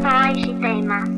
搭しています。